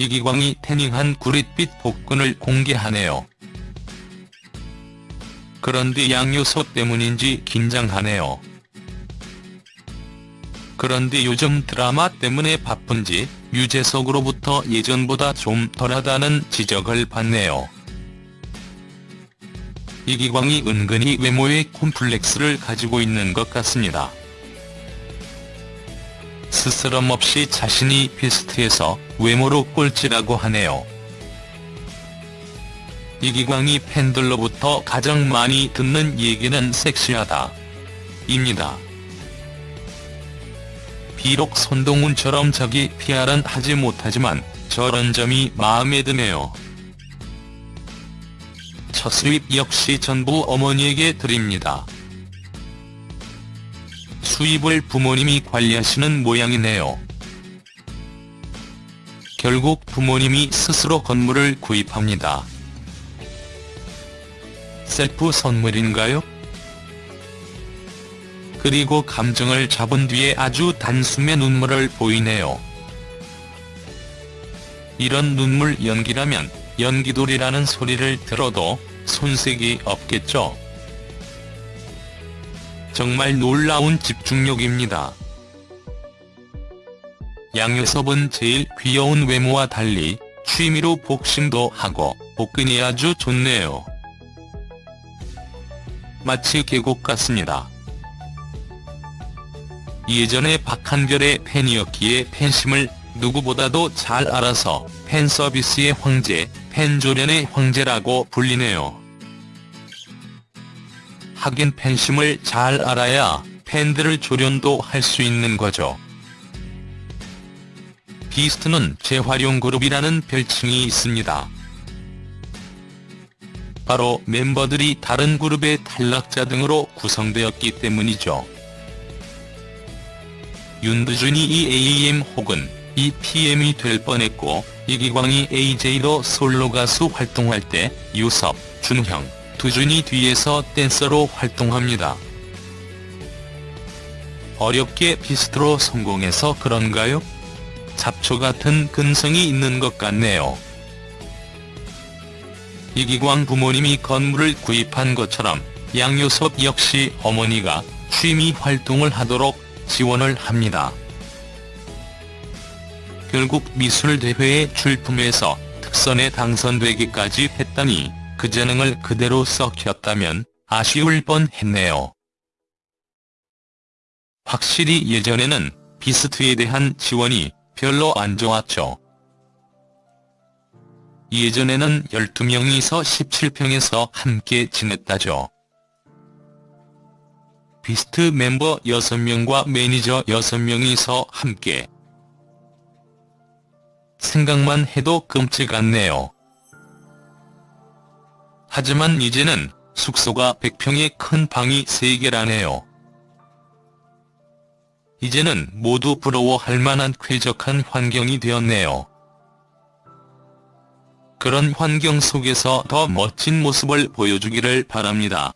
이기광이 태닝한 구릿빛 복근을 공개하네요. 그런데 양요소 때문인지 긴장하네요. 그런데 요즘 드라마 때문에 바쁜지 유재석으로부터 예전보다 좀 덜하다는 지적을 받네요. 이기광이 은근히 외모에 콤플렉스를 가지고 있는 것 같습니다. 스스럼 없이 자신이 비스트해서 외모로 꼴찌라고 하네요. 이기광이 팬들로부터 가장 많이 듣는 얘기는 섹시하다. 입니다. 비록 손동훈처럼 저기 PR은 하지 못하지만 저런 점이 마음에 드네요. 첫 수입 역시 전부 어머니에게 드립니다. 수입을 부모님이 관리하시는 모양이네요. 결국 부모님이 스스로 건물을 구입합니다. 셀프 선물인가요? 그리고 감정을 잡은 뒤에 아주 단숨에 눈물을 보이네요. 이런 눈물 연기라면 연기돌이라는 소리를 들어도 손색이 없겠죠. 정말 놀라운 집중력입니다. 양요섭은 제일 귀여운 외모와 달리 취미로 복싱도 하고 복근이 아주 좋네요. 마치 계곡 같습니다. 예전에 박한별의 팬이었기에 팬심을 누구보다도 잘 알아서 팬서비스의 황제, 팬조련의 황제라고 불리네요. 하긴 팬심을 잘 알아야 팬들을 조련도 할 수 있는 거죠. 비스트는 재활용그룹이라는 별칭이 있습니다. 바로 멤버들이 다른 그룹의 탈락자 등으로 구성되었기 때문이죠. 윤두준이 EAM 혹은 EPM이 될 뻔했고 이기광이 AJ로 솔로 가수 활동할 때 유섭, 준형, 두준이 뒤에서 댄서로 활동합니다. 어렵게 비스트로 성공해서 그런가요? 잡초 같은 근성이 있는 것 같네요. 이기광 부모님이 건물을 구입한 것처럼 양요섭 역시 어머니가 취미 활동을 하도록 지원을 합니다. 결국 미술대회에 출품해서 특선에 당선되기까지 했다니 그 재능을 그대로 썩혔다면 아쉬울 뻔했네요. 확실히 예전에는 비스트에 대한 지원이 별로 안 좋았죠. 예전에는 12명이서 17평에서 함께 지냈다죠. 비스트 멤버 6명과 매니저 6명이서 함께. 생각만 해도 끔찍하네요. 하지만 이제는 숙소가 100평의 큰 방이 3개라네요. 이제는 모두 부러워할 만한 쾌적한 환경이 되었네요. 그런 환경 속에서 더 멋진 모습을 보여주기를 바랍니다.